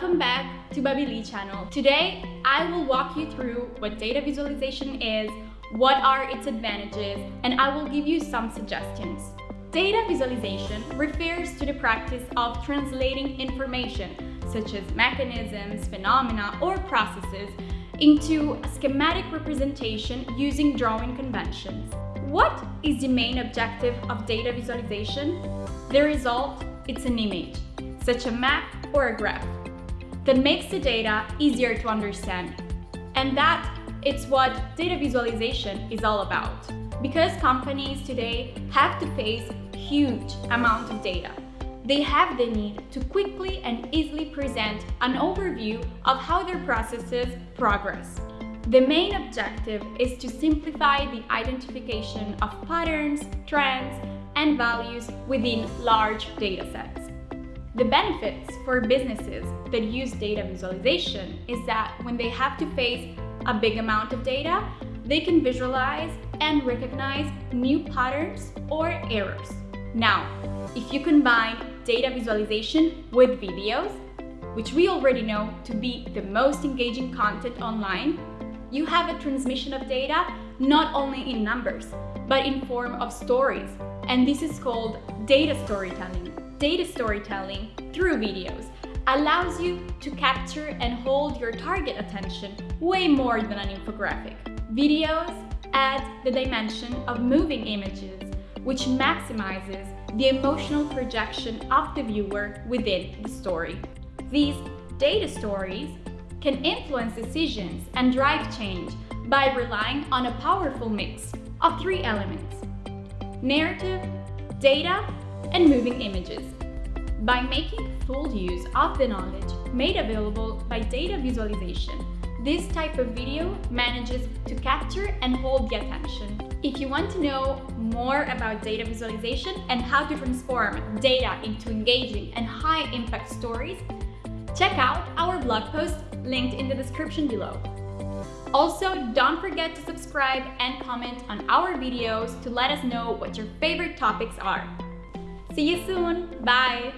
to Babili channel. Today, I will walk you through what data visualization is, what are its advantages, and I will give you some suggestions. Data visualization refers to the practice of translating information, such as mechanisms, phenomena, or processes, into a schematic representation using drawing conventions. What is the main objective of data visualization? The result, it's an image, such a map or a graph, that makes the data easier to understand. And that it's what data visualization is all about. Because companies today have to face huge amount of data, they have the need to quickly and easily present an overview of how their processes progress. The main objective is to simplify the identification of patterns, trends, and values within large datasets. The benefits for businesses that use data visualization is that when they have to face a big amount of data, they can visualize and recognize new patterns or errors. Now, if you combine data visualization with videos, which we already know to be the most engaging content online, you have a transmission of data not only in numbers, but in form of stories. And this is called data storytelling. Data storytelling through videos allows you to capture and hold your target attention way more than an infographic. Videos add the dimension of moving images, which maximizes the emotional projection of the viewer within the story. These data stories can influence decisions and drive change by relying on a powerful mix of three elements narrative, data, and moving images. By making full use of the knowledge made available by data visualization, this type of video manages to capture and hold the attention. If you want to know more about data visualization and how to transform data into engaging and high-impact stories, check out our blog post linked in the description below. Also, don't forget to subscribe and comment on our videos to let us know what your favorite topics are. See you soon. Bye.